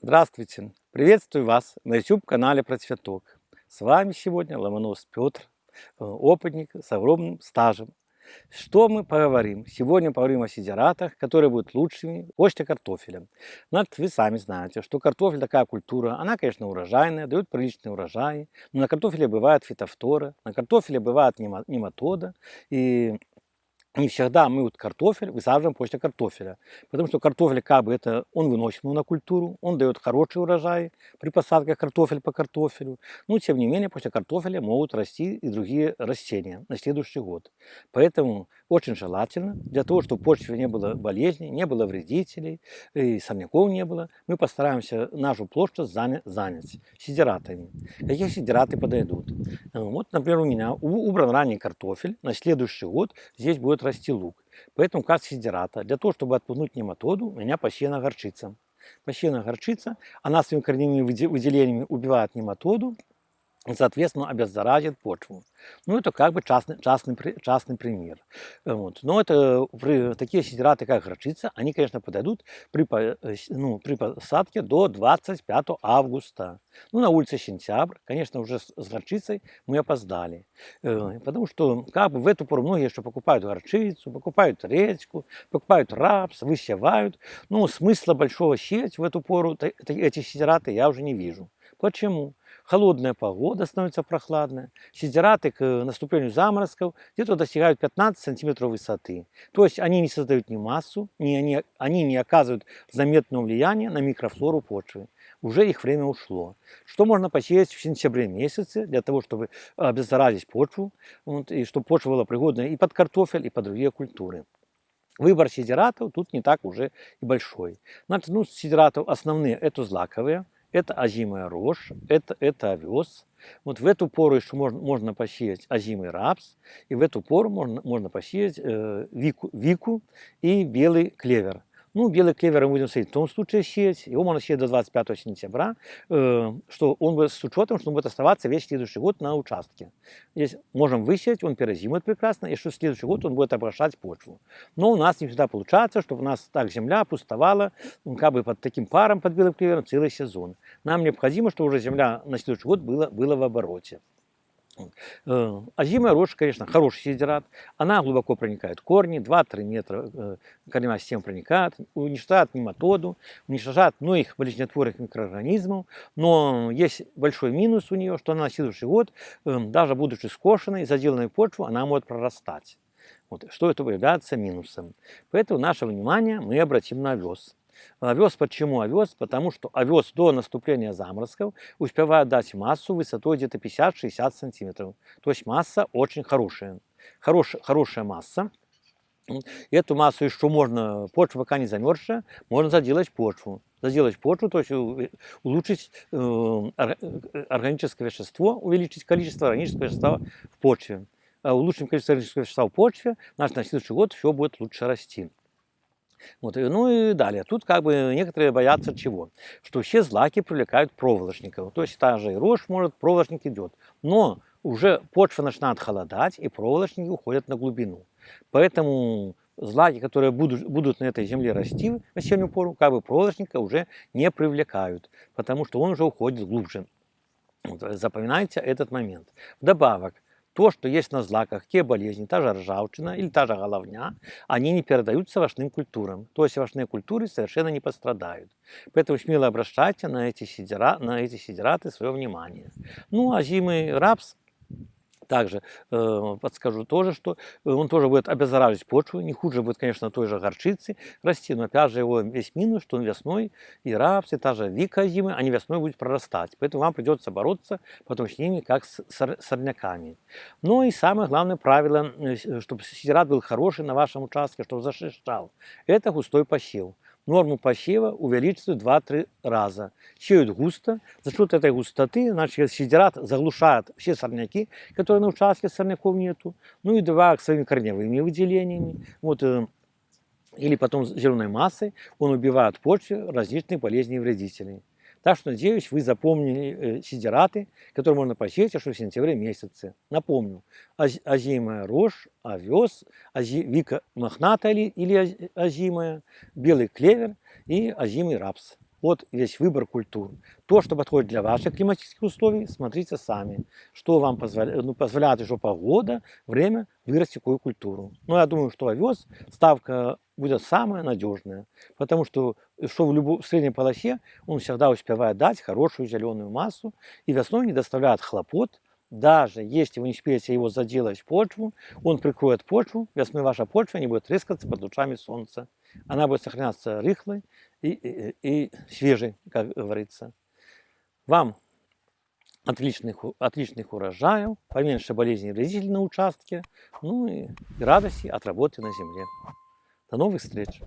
Здравствуйте! Приветствую вас на YouTube-канале Про Цветок. С вами сегодня Ломонос Петр, э, опытник с огромным стажем. Что мы поговорим? Сегодня поговорим о сидератах, которые будут лучшими после картофеля. Значит, вы сами знаете, что картофель такая культура, она, конечно, урожайная, дает приличные урожаи, но на картофеле бывает фитофтора, на картофеле бывает нематода, и не всегда мы вот картофель высаживаем после картофеля. Потому что картофель как бы это, он выносит монокультуру, он дает хороший урожай при посадке картофель по картофелю. Но тем не менее после картофеля могут расти и другие растения на следующий год. Поэтому очень желательно, для того, чтобы в почве не было болезней, не было вредителей, и сорняков не было, мы постараемся нашу площадь занять сидератами. Какие сидераты подойдут? Вот, например, у меня убран ранний картофель, на следующий год здесь будет расти лук. Поэтому как сидерата, для того, чтобы отпугнуть нематоду, у меня посеяна горчица. Посеяна горчица, она своими корневыми выделениями убивает нематоду, соответственно, обеззаразит почву. Ну, это как бы частный, частный, частный пример. Вот. Но это такие сидираты, как горчица, они, конечно, подойдут при, э, ну, при посадке до 25 августа. Ну, на улице сентябрь, конечно, уже с, горчицей мы опоздали. Э, потому что как бы в эту пору многие еще покупают горчицу, покупают редьку, покупают рапс, высевают. Ну, смысла большого сеять в эту пору эти сидираты я уже не вижу. Почему? Холодная погода становится прохладная, сидераты к наступлению заморозков где-то достигают 15 сантиметров высоты. То есть они не создают ни массу, ни они, они не оказывают заметного влияния на микрофлору почвы. Уже их время ушло. Что можно посеять в сентябре месяце для того, чтобы обеззаразить почву, вот, и чтобы почва была пригодна и под картофель, и под другие культуры. Выбор сидератов тут не так уже и большой. Значит, ну, сидератов основные это злаковые, это озимая рожь, это, это овес. Вот в эту пору еще можно, можно посеять озимый рапс, и в эту пору можно, можно посеять э, вику, вику и белый клевер. Ну, белый клевер мы будем в том случае сеять, его можно сеять до 25 сентября, э, что он будет с учетом, что он будет оставаться весь следующий год на участке. Здесь можем высеять, он перезимует прекрасно, и что следующий год он будет обращать почву. Но у нас не всегда получается, чтобы у нас так земля пустовала, как бы под таким паром, под белым клевером целый сезон. Нам необходимо, чтобы уже земля на следующий год была, была в обороте. Озимая э, рожь, конечно, хороший сидерат. Она глубоко проникает в корни, 2-3 метра э, корневая система проникает, уничтожает нематоду, уничтожает многих болезнетворных микроорганизмов. Но есть большой минус у нее, что она на следующий год, э, даже будучи скошенной, заделанной почву, она может прорастать. Вот, что это является минусом. Поэтому наше внимание мы обратим на овес. Овес почему овес? Потому что овес до наступления заморозков успевает дать массу высотой где-то 50-60 сантиметров. То есть масса очень хорошая. Хорош, хорошая масса. Эту массу еще можно, почва пока не замерзшая, можно заделать почву. Заделать почву, то есть улучшить э, органическое вещество, увеличить количество органического вещества в почве. Улучшим количество органического вещества в почве, значит на следующий год все будет лучше расти. Вот, ну и далее. Тут как бы некоторые боятся чего? Что все злаки привлекают проволочников. То есть та же и рожь может, проволочник идет. Но уже почва начинает холодать, и проволочники уходят на глубину. Поэтому злаки, которые будут, будут на этой земле расти в осеннюю пору, как бы проволочника уже не привлекают, потому что он уже уходит глубже. Вот, запоминайте этот момент. Вдобавок, то, что есть на злаках, те болезни, та же ржавчина или та же головня, они не передаются овощным культурам. То есть овощные культуры совершенно не пострадают. Поэтому смело обращайте на эти, сидераты свое внимание. Ну, а зимый рапс также э, подскажу тоже, что э, он тоже будет обеззараживать почву. Не хуже будет, конечно, той же горчицы расти, но опять же его весь минус, что он весной и рапс, и та же вика зимы, они весной будут прорастать. Поэтому вам придется бороться потом с ними, как с сорняками. Ну и самое главное правило, э, чтобы сидират был хороший на вашем участке, чтобы зашищал, это густой посев норму посева увеличивают 2-3 раза. Сеют густо. За счет этой густоты, значит, сидерат заглушает все сорняки, которые на участке сорняков нету. Ну и два своими корневыми выделениями. Вот, э, или потом зеленой массой он убивает почву различных болезней и вредителей. Так что, надеюсь, вы запомнили э, сидераты, которые можно посеять аж в сентябре месяце. Напомню, озимая рожь, овес, ози, вика мохнатая или, или озимая, белый клевер и озимый рапс. Вот весь выбор культур. То, что подходит для ваших климатических условий, смотрите сами. Что вам позволяет, ну, позволяет еще погода, время вырастить какую культуру. Но я думаю, что овес ставка будет самая надежная. Потому что, что в, любой, в средней полосе он всегда успевает дать хорошую зеленую массу и весной не доставляет хлопот. Даже если вы не успеете его заделать в почву, он прикроет почву, весной ваша почва не будет трескаться под лучами солнца. Она будет сохраняться рыхлой и, и, и свежей, как говорится. Вам отличных, отличных урожаев, поменьше болезней вредителей на участке, ну и радости от работы на земле. До новых встреч!